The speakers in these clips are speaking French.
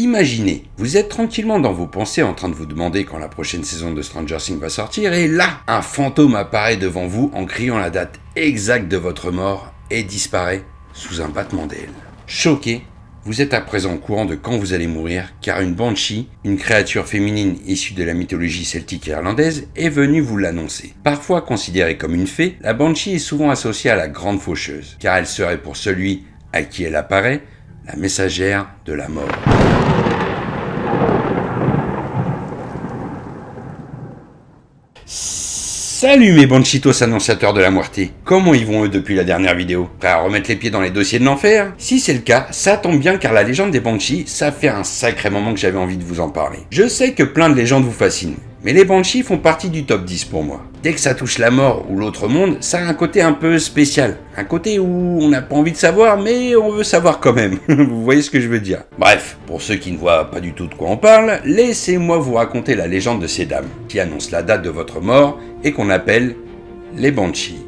Imaginez, vous êtes tranquillement dans vos pensées en train de vous demander quand la prochaine saison de Stranger Things va sortir et là, un fantôme apparaît devant vous en criant la date exacte de votre mort et disparaît sous un battement d'ailes. Choqué, vous êtes à présent au courant de quand vous allez mourir, car une banshee, une créature féminine issue de la mythologie celtique et irlandaise, est venue vous l'annoncer. Parfois considérée comme une fée, la banshee est souvent associée à la grande faucheuse, car elle serait pour celui à qui elle apparaît, la messagère de la mort. Salut mes banchitos annonciateurs de la moitié. Comment y vont eux depuis la dernière vidéo? Prêts à remettre les pieds dans les dossiers de l'enfer? Si c'est le cas, ça tombe bien car la légende des Banshees, ça fait un sacré moment que j'avais envie de vous en parler. Je sais que plein de légendes vous fascinent, mais les Banshees font partie du top 10 pour moi. Dès que ça touche la mort ou l'autre monde, ça a un côté un peu spécial. Un côté où on n'a pas envie de savoir, mais on veut savoir quand même. vous voyez ce que je veux dire Bref, pour ceux qui ne voient pas du tout de quoi on parle, laissez-moi vous raconter la légende de ces dames, qui annoncent la date de votre mort et qu'on appelle les Banshees.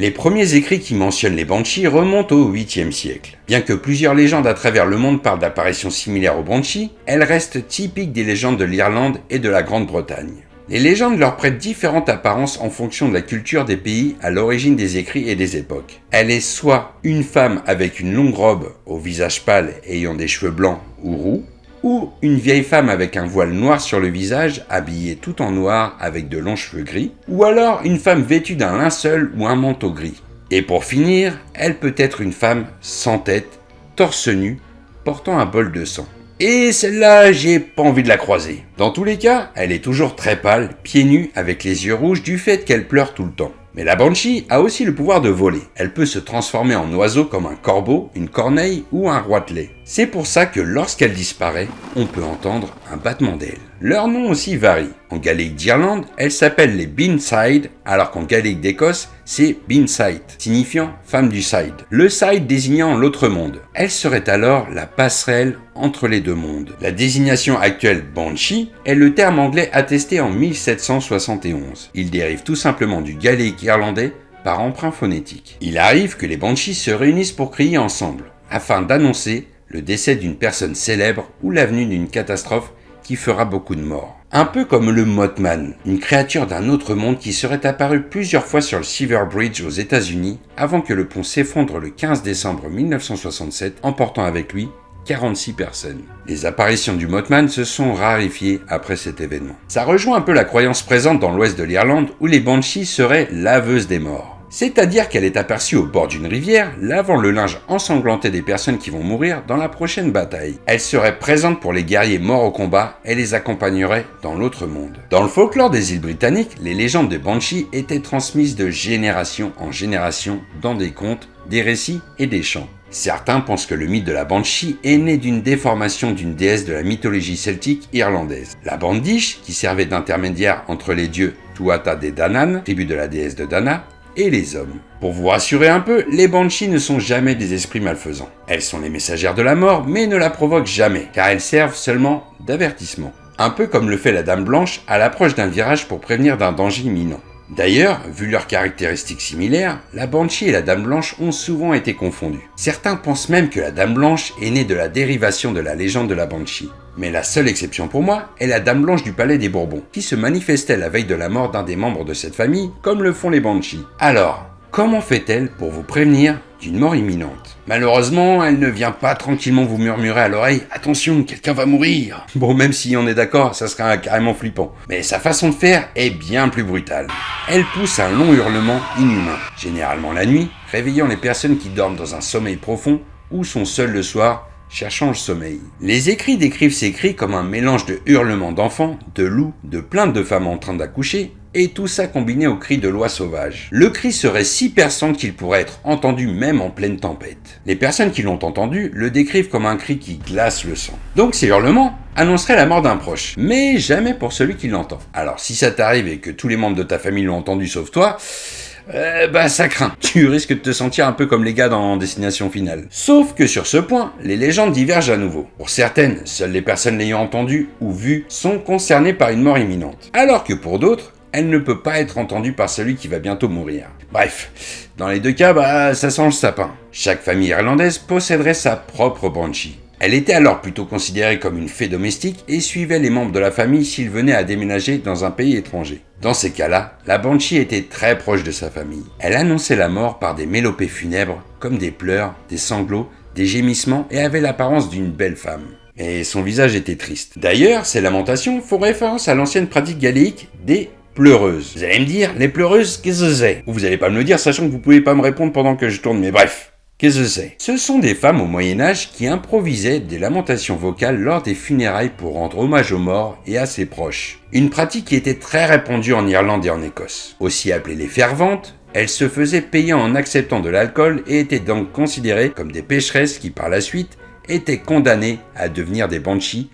Les premiers écrits qui mentionnent les Banshees remontent au 8e siècle. Bien que plusieurs légendes à travers le monde parlent d'apparitions similaires aux Banshees, elles restent typiques des légendes de l'Irlande et de la Grande-Bretagne. Les légendes leur prêtent différentes apparences en fonction de la culture des pays à l'origine des écrits et des époques. Elle est soit une femme avec une longue robe au visage pâle ayant des cheveux blancs ou roux, ou une vieille femme avec un voile noir sur le visage, habillée tout en noir avec de longs cheveux gris, ou alors une femme vêtue d'un linceul ou un manteau gris. Et pour finir, elle peut être une femme sans tête, torse nu, portant un bol de sang. Et celle-là, j'ai pas envie de la croiser. Dans tous les cas, elle est toujours très pâle, pieds nus, avec les yeux rouges du fait qu'elle pleure tout le temps. Mais la Banshee a aussi le pouvoir de voler. Elle peut se transformer en oiseau comme un corbeau, une corneille ou un roitelet. C'est pour ça que lorsqu'elle disparaît, on peut entendre un battement d'ailes. Leur nom aussi varie. En gaélique d'Irlande, elles s'appellent les Beanside, alors qu'en gaélique d'Écosse, c'est Beanside, signifiant femme du side. Le side désignant l'autre monde. Elle serait alors la passerelle entre les deux mondes. La désignation actuelle Banshee est le terme anglais attesté en 1771. Il dérive tout simplement du gaélique irlandais par emprunt phonétique. Il arrive que les Banshees se réunissent pour crier ensemble, afin d'annoncer le décès d'une personne célèbre ou l'avenue d'une catastrophe qui fera beaucoup de morts. Un peu comme le Mothman, une créature d'un autre monde qui serait apparue plusieurs fois sur le Silver Bridge aux états unis avant que le pont s'effondre le 15 décembre 1967, emportant avec lui 46 personnes. Les apparitions du Mothman se sont rarifiées après cet événement. Ça rejoint un peu la croyance présente dans l'ouest de l'Irlande où les Banshees seraient laveuses des morts. C'est-à-dire qu'elle est aperçue au bord d'une rivière, lavant le linge ensanglanté des personnes qui vont mourir dans la prochaine bataille. Elle serait présente pour les guerriers morts au combat et les accompagnerait dans l'autre monde. Dans le folklore des îles britanniques, les légendes de Banshee étaient transmises de génération en génération dans des contes, des récits et des chants. Certains pensent que le mythe de la Banshee est né d'une déformation d'une déesse de la mythologie celtique irlandaise. La Bandish, qui servait d'intermédiaire entre les dieux Tuatha de Danann, tribu de la déesse de Dana, les hommes. Pour vous rassurer un peu, les Banshees ne sont jamais des esprits malfaisants. Elles sont les messagères de la mort, mais ne la provoquent jamais, car elles servent seulement d'avertissement. Un peu comme le fait la Dame Blanche à l'approche d'un virage pour prévenir d'un danger imminent. D'ailleurs, vu leurs caractéristiques similaires, la Banshee et la Dame Blanche ont souvent été confondues. Certains pensent même que la Dame Blanche est née de la dérivation de la légende de la Banshee. Mais la seule exception pour moi est la Dame Blanche du Palais des Bourbons, qui se manifestait la veille de la mort d'un des membres de cette famille, comme le font les Banshees. Alors, comment fait-elle pour vous prévenir? D'une mort imminente. Malheureusement, elle ne vient pas tranquillement vous murmurer à l'oreille « Attention, quelqu'un va mourir !» Bon, même si on est d'accord, ça serait carrément flippant. Mais sa façon de faire est bien plus brutale. Elle pousse un long hurlement inhumain, généralement la nuit, réveillant les personnes qui dorment dans un sommeil profond ou sont seules le soir cherchant le sommeil. Les écrits décrivent ces cris comme un mélange de hurlements d'enfants, de loups, de plaintes de femmes en train d'accoucher, et tout ça combiné au cri de l'oie sauvage. Le cri serait si perçant qu'il pourrait être entendu même en pleine tempête. Les personnes qui l'ont entendu le décrivent comme un cri qui glace le sang. Donc ces hurlements annoncerait la mort d'un proche, mais jamais pour celui qui l'entend. Alors si ça t'arrive et que tous les membres de ta famille l'ont entendu sauf toi, euh, bah ça craint. Tu risques de te sentir un peu comme les gars dans Destination Finale. Sauf que sur ce point, les légendes divergent à nouveau. Pour certaines, seules les personnes l'ayant entendu ou vu sont concernées par une mort imminente. Alors que pour d'autres, elle ne peut pas être entendue par celui qui va bientôt mourir. Bref, dans les deux cas, bah ça sent le sapin. Chaque famille irlandaise posséderait sa propre banshee. Elle était alors plutôt considérée comme une fée domestique et suivait les membres de la famille s'ils venaient à déménager dans un pays étranger. Dans ces cas-là, la Banshee était très proche de sa famille. Elle annonçait la mort par des mélopées funèbres, comme des pleurs, des sanglots, des gémissements et avait l'apparence d'une belle femme. Et son visage était triste. D'ailleurs, ces lamentations font référence à l'ancienne pratique galéique des pleureuses. Vous allez me dire, les pleureuses, qu'est-ce que c'est? Vous allez pas me le dire, sachant que vous pouvez pas me répondre pendant que je tourne, mais bref. Qu'est-ce que c'est? Ce sont des femmes au Moyen-Âge qui improvisaient des lamentations vocales lors des funérailles pour rendre hommage aux morts et à ses proches. Une pratique qui était très répandue en Irlande et en Écosse. Aussi appelées les ferventes, elles se faisaient payer en acceptant de l'alcool et étaient donc considérées comme des pécheresses qui par la suite étaient condamnées à devenir des banshees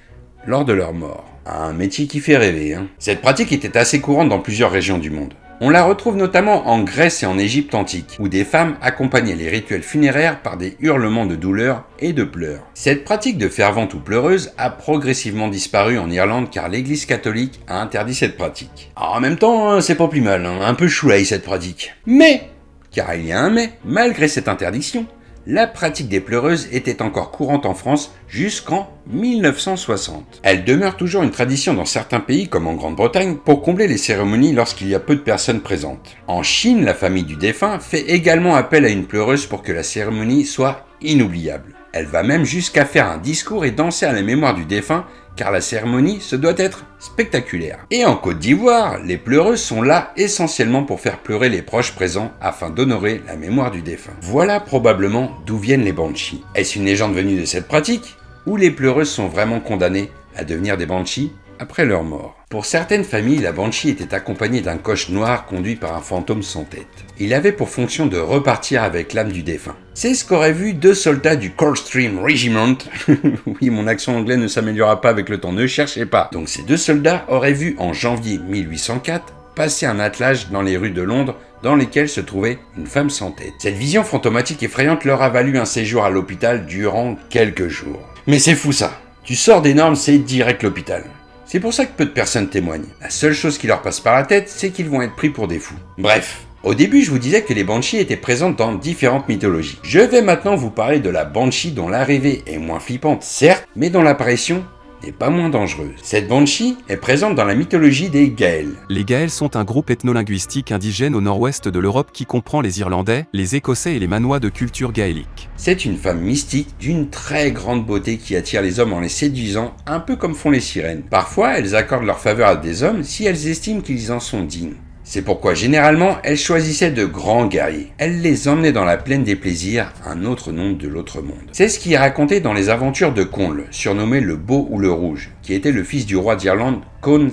lors de leur mort. Un métier qui fait rêver, hein. Cette pratique était assez courante dans plusieurs régions du monde. On la retrouve notamment en Grèce et en Égypte antique, où des femmes accompagnaient les rituels funéraires par des hurlements de douleur et de pleurs. Cette pratique de fervente ou pleureuse a progressivement disparu en Irlande car l'église catholique a interdit cette pratique. en même temps, hein, c'est pas plus mal, hein. un peu choulay cette pratique. Mais, car il y a un mais, malgré cette interdiction, la pratique des pleureuses était encore courante en France jusqu'en 1960. Elle demeure toujours une tradition dans certains pays comme en Grande-Bretagne pour combler les cérémonies lorsqu'il y a peu de personnes présentes. En Chine, la famille du défunt fait également appel à une pleureuse pour que la cérémonie soit inoubliable. Elle va même jusqu'à faire un discours et danser à la mémoire du défunt car la cérémonie se doit être spectaculaire. Et en Côte d'Ivoire, les pleureuses sont là essentiellement pour faire pleurer les proches présents afin d'honorer la mémoire du défunt. Voilà probablement d'où viennent les banshees. Est-ce une légende venue de cette pratique Ou les pleureuses sont vraiment condamnées à devenir des banshees après leur mort? Pour certaines familles, la Banshee était accompagnée d'un coche noir conduit par un fantôme sans tête. Il avait pour fonction de repartir avec l'âme du défunt. C'est ce qu'auraient vu deux soldats du Coldstream Regiment. oui, mon accent anglais ne s'améliorera pas avec le temps, ne cherchez pas. Donc ces deux soldats auraient vu en janvier 1804 passer un attelage dans les rues de Londres dans lesquelles se trouvait une femme sans tête. Cette vision fantomatique effrayante leur a valu un séjour à l'hôpital durant quelques jours. Mais c'est fou ça. Tu sors des normes, c'est direct l'hôpital. C'est pour ça que peu de personnes témoignent. La seule chose qui leur passe par la tête, c'est qu'ils vont être pris pour des fous. Bref, au début, je vous disais que les Banshees étaient présentes dans différentes mythologies. Je vais maintenant vous parler de la Banshee dont l'arrivée est moins flippante, certes, mais dont l'apparition n'est pas moins dangereuse. Cette Banshee est présente dans la mythologie des Gaëls. Les Gaëls sont un groupe ethnolinguistique indigène au nord-ouest de l'Europe qui comprend les Irlandais, les Écossais et les Manois de culture gaélique. C'est une femme mystique d'une très grande beauté qui attire les hommes en les séduisant, un peu comme font les sirènes. Parfois, elles accordent leur faveur à des hommes si elles estiment qu'ils en sont dignes. C'est pourquoi généralement elles choisissaient de grands guerriers. Elles les emmenaient dans la plaine des plaisirs, un autre nom de l'autre monde. C'est ce qui est raconté dans les aventures de Conle, surnommé le Beau ou le Rouge, qui était le fils du roi d'Irlande Con.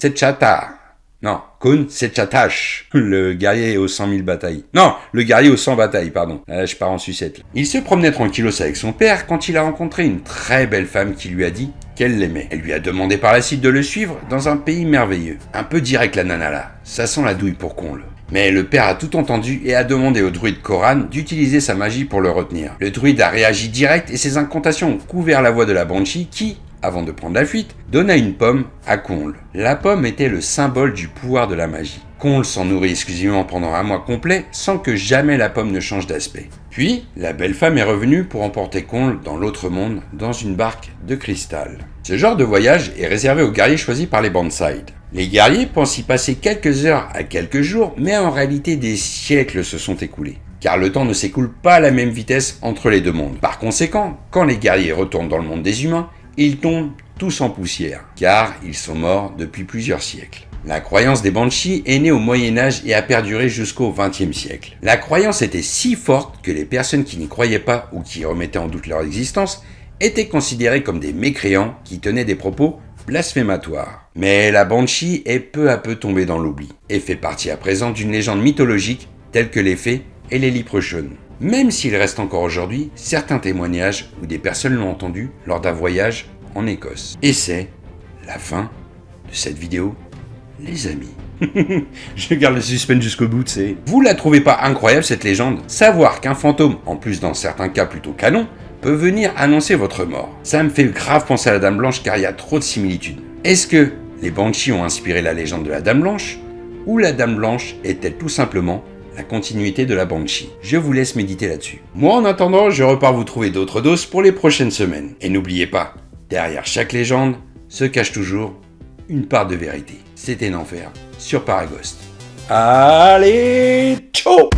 Non, Kun Setchatash, le guerrier aux 100 000 batailles. Non, le guerrier aux 100 batailles, pardon. Là, je pars en sucette. Il se promenait tranquillos avec son père quand il a rencontré une très belle femme qui lui a dit qu'elle l'aimait. Elle lui a demandé par la suite de le suivre dans un pays merveilleux. Un peu direct la nana là. Ça sent la douille pour Conle. Mais le père a tout entendu et a demandé au druide Koran d'utiliser sa magie pour le retenir. Le druide a réagi direct et ses incantations ont couvert la voix de la Banshee qui, avant de prendre la fuite, donna une pomme à Conle. La pomme était le symbole du pouvoir de la magie. Conle s'en nourrit exclusivement pendant un mois complet sans que jamais la pomme ne change d'aspect. Puis, la belle femme est revenue pour emporter Conle dans l'autre monde dans une barque de cristal. Ce genre de voyage est réservé aux guerriers choisis par les Bandside. Les guerriers pensent y passer quelques heures à quelques jours, mais en réalité des siècles se sont écoulés car le temps ne s'écoule pas à la même vitesse entre les deux mondes. Par conséquent, quand les guerriers retournent dans le monde des humains, ils tombent tous en poussière, car ils sont morts depuis plusieurs siècles. La croyance des Banshees est née au Moyen Âge et a perduré jusqu'au XXe siècle. La croyance était si forte que les personnes qui n'y croyaient pas ou qui remettaient en doute leur existence étaient considérées comme des mécréants qui tenaient des propos blasphématoires. Mais la Banshee est peu à peu tombée dans l'oubli et fait partie à présent d'une légende mythologique telle que les fées et les leprechauns même s'il reste encore aujourd'hui certains témoignages où des personnes l'ont entendu lors d'un voyage en Écosse. Et c'est la fin de cette vidéo, les amis. Je garde le suspense jusqu'au bout, c'est. Vous la trouvez pas incroyable cette légende? Savoir qu'un fantôme, en plus dans certains cas plutôt canon, peut venir annoncer votre mort. Ça me fait grave penser à la Dame Blanche car il y a trop de similitudes. Est-ce que les Banshees ont inspiré la légende de la Dame Blanche? Ou la Dame Blanche est-elle tout simplement la continuité de la Banshee Je vous laisse méditer là-dessus. Moi en attendant, je repars vous trouver d'autres doses pour les prochaines semaines. Et n'oubliez pas, derrière chaque légende se cache toujours une part de vérité. C'était l'enfer sur Paragost. Allez, ciao